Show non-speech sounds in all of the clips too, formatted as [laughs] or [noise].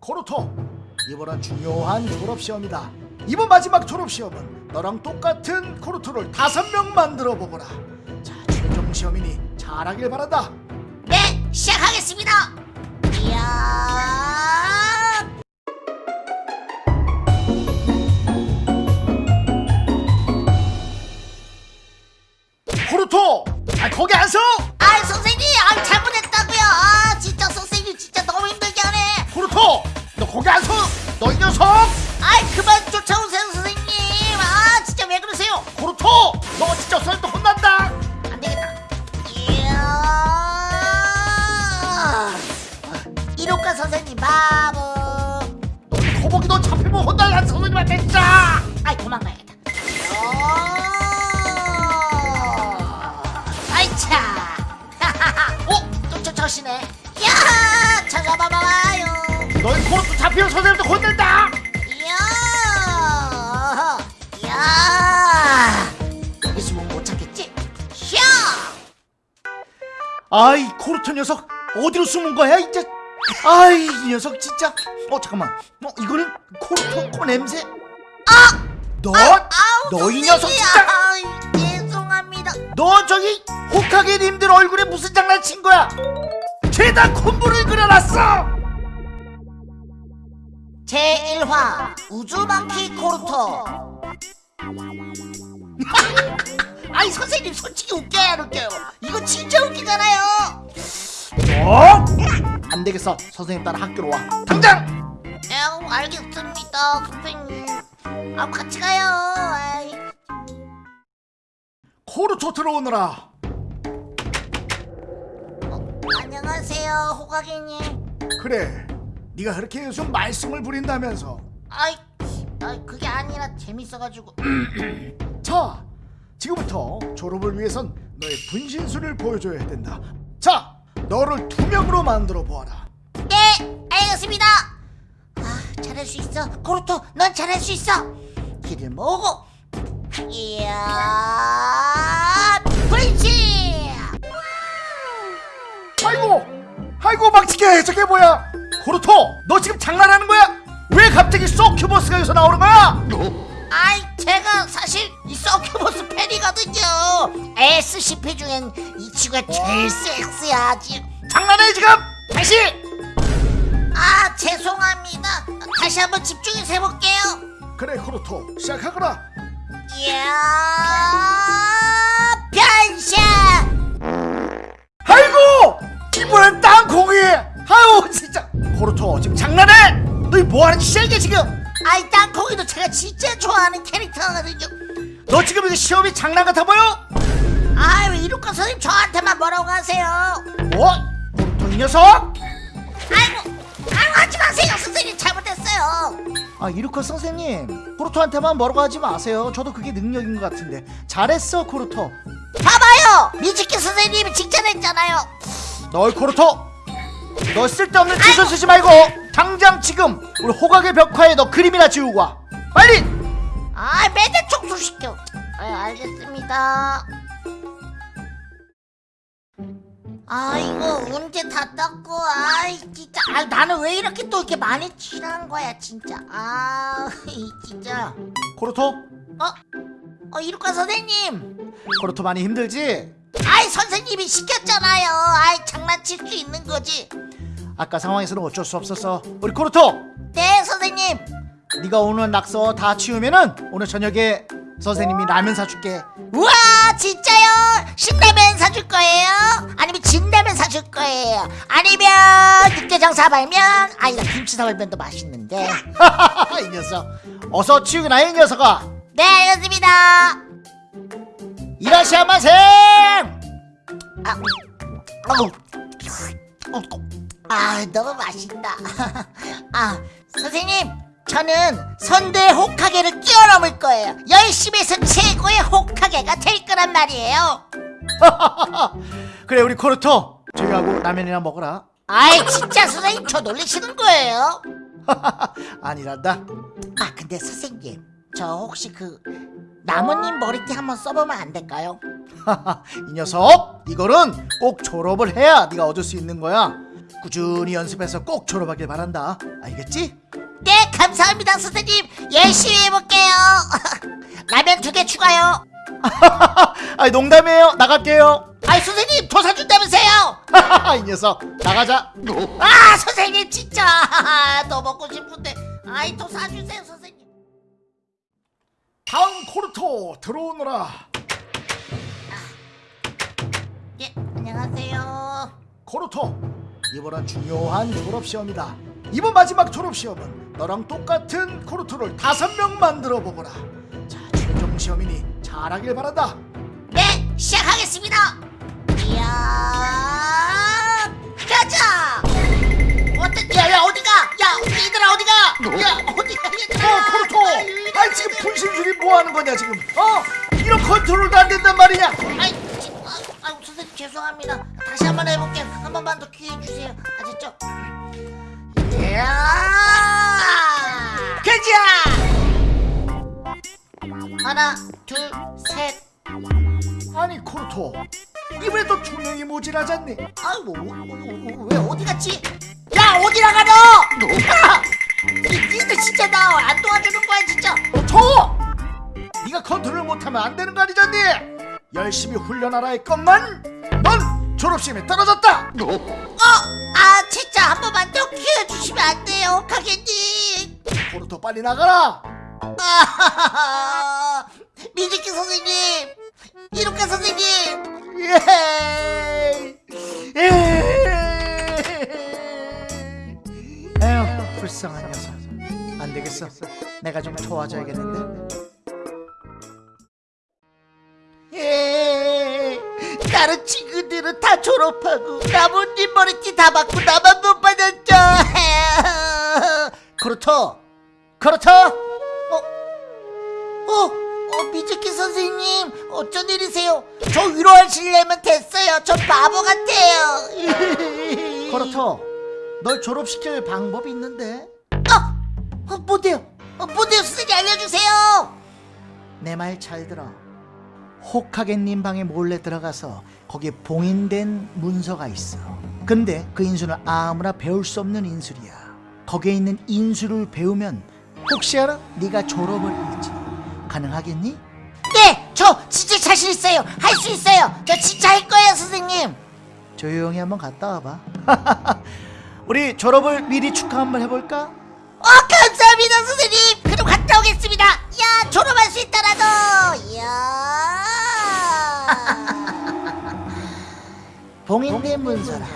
코르토 이번은 중요한 졸업시험이다. 이번 마지막 졸업시험은 너랑 똑같은 코르토를 다섯 명 만들어 보거라. 자 최종 시험이니 잘하길 바란다. 네, 시작하겠습니다. 이야, 너 이 녀석 아이 그만 쫓아오세요 선생님. 아 진짜 왜 그러세요? 코르토 너 진짜 선생님 혼난다 안 되겠다. 이야, 이로과 선생님 바보. 거북이 너 잡히면 혼날라 선생님한테 진짜 아이 도망가야겠다. 어... 아이차. [laughs] 어? 또 쫓아오시네. 야, 찾아봐봐요. 너희 코르토 잡히면 선생님도 혼낸 아이 코르토 녀석 어디로 숨은 거야 이제? 아이 이 녀석 진짜. 어 잠깐만. 어 이거는 코르토 코 냄새? 아, 너 이. 녀석 진짜. 아이, 죄송합니다. 너 저기 호카게님들 얼굴에 무슨 장난친 거야? 죄다 콧물을 그려놨어! 제1화 우주망키 코르토 아니 선생님 솔직히 웃겨야 안 웃겨요? 이거 진짜 웃기잖아요. 어? 안 되겠어. 선생님 따라 학교로 와. 당장! 에 알겠습니다 선생님. 아 같이 가요. 아이. 코르토 들어오느라. 어, 안녕하세요 호가기님. 그래. 네가 그렇게 요즘 말썽을 부린다면서. 아이, 아이 그게 아니라 재밌어가지고. 자 지금부터 졸업을 위해선 너의 분신술을 보여줘야 된다. 자 너를 두 명으로 만들어 보아라. 네 알겠습니다. 아 잘할 수 있어. 코르토 넌 잘할 수 있어. 길을 모으고. 이야 브릿지 아이고 아이고 막치게 저게 뭐야? 코르토 너 지금 장난하는 거야? 왜 갑자기 소큐버스가 여기서 나오는 거야? SCP 중엔 이 친구가 제일 섹스야 지금 장난해 지금? 다시! 아 죄송합니다. 다시 한번 집중해서 해볼게요. 그래 코르토 시작하거라. 이야 변신! 아이고! 이번엔 땅콩이! 아유 진짜! 코르토 지금 장난해? 너희 뭐하는 짓이야 이게 지금? 아이 땅콩이도 제가 진짜 좋아하는 캐릭터거든요. 너 지금 이거 시험이 장난 같아 보여? 아왜 이루카 선생님 저한테만 뭐라고 하세요? 뭐? 코르토 이 녀석? 아이고 아이고 하지 마세요. 선생님 잘못했어요. 아 이루카 선생님 코르토한테만 뭐라고 하지 마세요. 저도 그게 능력인 것 같은데. 잘했어 코르토. 봐봐요. 미즈키 선생님이 칭찬했잖아요. 너희 코르토! 너 쓸데없는 짓을 쓰지 말고 당장 지금 우리 호카게 벽화에 너 그림이나 지우고 와. 빨리! 아 매대 청소시켜 아 알겠습니다 아 이거 언제 다 닦고? 아이 진짜. 아 나는 왜 이렇게 또 이렇게 많이 칠한 거야 진짜. 아 [laughs] 이 진짜. 코르토? 어? 어 이루카 선생님! 코르토 많이 힘들지? 아이 선생님이 시켰잖아요. 아이 장난칠 수 있는 거지. 아까 상황에서는 어쩔 수 없었어. 우리 코르토! 네 선생님. 네가 오늘 낙서 다 치우면은 오늘 저녁에 선생님이 라면 사줄게 우와 진짜요? 신라면 사줄 거예요? 아니면 진라면 사줄 거예요? 아니면 육개장 사발면? 아니다 김치 사발면도 맛있는데 [laughs] 이 녀석 어서 치우기나 해, 이 녀석아 네 알겠습니다 이라시아마생 아, 어우. 어, 아 너무 맛있다 [laughs] 아 선생님 저는 선두의 호카게를 뛰어넘을 거예요 열심히 해서 최고의 호카게가 될 거란 말이에요 [laughs] 그래 우리 코르토 저기하고 라면이나 먹어라 아이 진짜 선생님 저 놀리시는 거예요? [laughs] 아니란다 아 근데 선생님 저 혹시 그 나무님 머리띠 한번 써보면 안 될까요? [laughs] 이 녀석 이거는 꼭 졸업을 해야 네가 얻을 수 있는 거야 꾸준히 연습해서 꼭 졸업하길 바란다. 알겠지? 네 감사합니다 선생님 열심히 해볼게요 [laughs] 라면 두 개 추가요 [laughs] 아 농담이에요. 나갈게요. 아이 선생님 더 사준다면서요 [laughs] 이 녀석 나가자. 아 선생님 진짜 더 먹고 싶은데 아이 더 사주세요 선생님 다음 코르토 들어오너라. 예 안녕하세요 코르토 이번은 중요한 졸업 시험이다. 이번 마지막 졸업 시험은 너랑 똑같은 코르토를 다섯 명 만들어 보거라. 자 최종 시험이니 잘하길 바란다. 네 시작하겠습니다 이야 가자 어떤 야 야 어디가 야 얘들아 어디가 야 어디가 얘들아 어 코르토, 아니 지금 분신술이 뭐 하는 거냐 지금? 어? 이런 컨트롤도 안 된단 말이냐? 아이, 지, 아, 아, 선생님 죄송합니다. 다시 한 번 해볼게요. 한 번만 더 기회 주세요. 아셨죠? 이야! 하나, 둘, 셋. 아니 코르토 이번에 또두 명이 모질하잖니? 아이 뭐, 뭐, 뭐, 뭐, 왜 어디 갔지? 야 어디 나가너? 야! 니- 니들 진짜 나 안 도와주는 거야 진짜. 코르토! 네가 컨트롤 못하면 안 되는 거 아니잖니? 열심히 훈련하라 했건만 넌 졸업시험에 떨어졌다! 어? 아 진짜 한 번만 더 기회 주시면 안 돼요, 가게님. 코르토 빨리 나가라! [laughs] 아, 미즈키 선생님, 이렇게 선생님, 예! 에휴 불쌍한 녀석. 안 되겠어. 내가 좀 도와줘야겠는데. 예, 다른 친구들은 다 졸업하고 나뭇잎 머리띠 다 받고 나만 못 받았죠. [laughs] 그렇죠, 그렇죠. 어, 어, 어, 미즈키 선생님, 어쩐 일이세요? 저 위로하시려면 됐어요. 저 바보 같아요. [laughs] 코르토 널 졸업시킬 방법이 있는데 어, 어, 뭔데요? 어, 뭔데요, 선생님 알려주세요. 내 말 잘 들어 호카겐님 방에 몰래 들어가서 거기에 봉인된 문서가 있어 근데 그 인수는 아무나 배울 수 없는 인술이야 거기에 있는 인술을 배우면 혹시 알아? 네가 졸업을 할지 가능하겠니? 네, 저 진짜 자신 있어요. 할 수 있어요. 저 진짜 할 거예요, 선생님. 조용히 한번 갔다 와봐 [laughs] 우리 졸업을 미리 축하 한번 해볼까? 어, 감사합니다, 선생님. 그럼 갔다 오겠습니다. 야, 졸업할 수 있다라도. 이야. 봉인된 문서라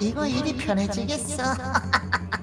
이거 일이 편해지겠어 [laughs]